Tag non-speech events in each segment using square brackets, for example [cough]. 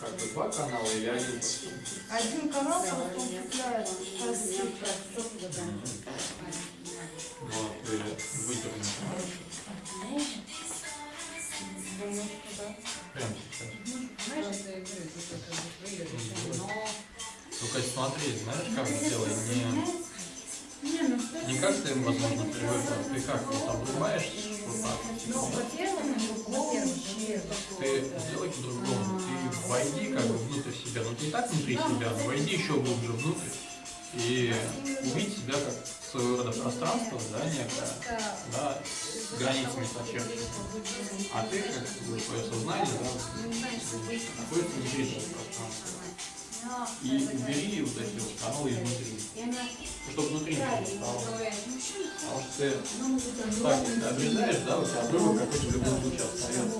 Как бы два канала или один? Один канал просто. Вот, ты выдернешь. Прям сейчас. Только смотри, знаешь, как сделай, не, Не, ну не как ты, возможно, привык, а ты как вот обрубаешь вот так. Ну, во-первых, Ты сделай по-другому. Ты войди как бы внутрь себя. Ну и так внутри себя, но войди еще глубже внутрь. И увидеть себя как своего рода пространство, да, некое, да, с границами сочерченными. А ты, как бы, твое сознание, да, находится внутри этого пространства. И убери вот эти вот каналы изнутри. Ну, чтобы внутри ничего не стало. Потому что ты так, если обрезаешь, да, у тебя обрывок какой-то в любом случае остается.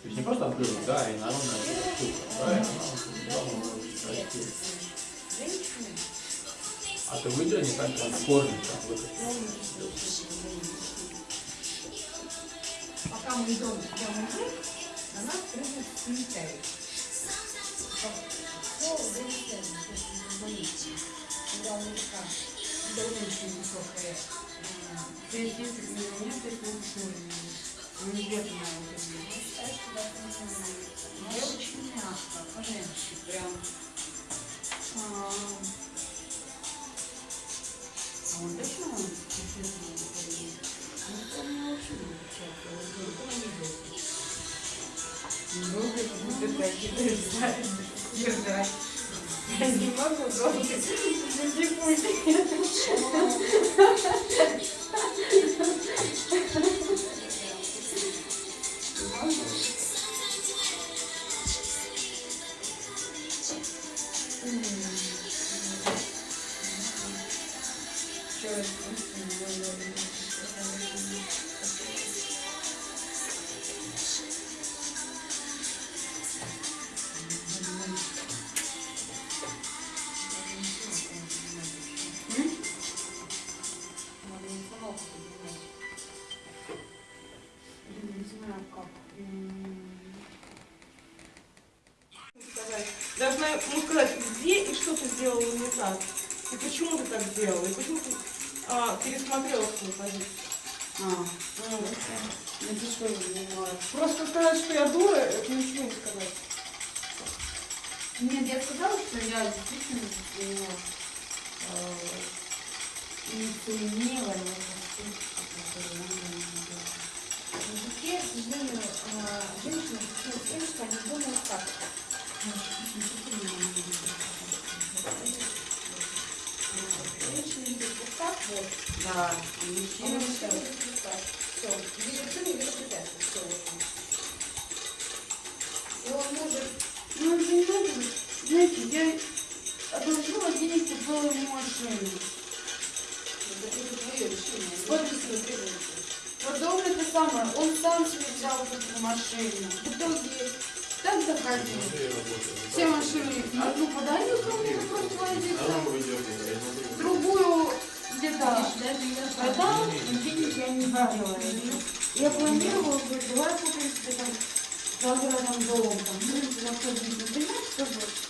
То есть не просто обрывок, да, и народная штука, правильно? Она. А ты выдерни так в корне, прям выкати. Пока мы идем прямо вниз, на нас прыгает комментарий. Когда есть, если бы меня он сложный. Он не где-то на вот Я очень мягко, по-женски, прям. А он точно он? Ну, очень видел. Ну, как будто такие держать. Не могу просто не пульт. Должна ему сказать, где и что ты сделала не так. И почему ты так сделала. И почему ты а, пересмотрела свою позицию. А, Ну, напишу ему. Просто сказать, что я дура, это ничего не сказать. Нет, я сказала, что я действительно его э, инициировала в языке, к сожалению, э, женщины тем, что они думают так. Вот вот, Да, мужчина все. вот видишь, не видишь препятствий, все вот он. И он может Ну, понимаете, знаете, я одолжила денег, купила ему машину. Это твое решение. Вот. Вот ты требуешь. Потом это самое, он сам себе взял вот эту машину. В итоге так работает. Все машины, одну подарил кому-то просто водитель, Где-то продал, денег я не видела. Я планировала, давай купим себе там загородным домом, там, ну, заходить, например, что вот.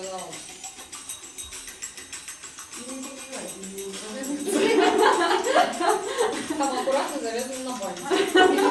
сказала. Там аккуратно завязано на палец. [laughs]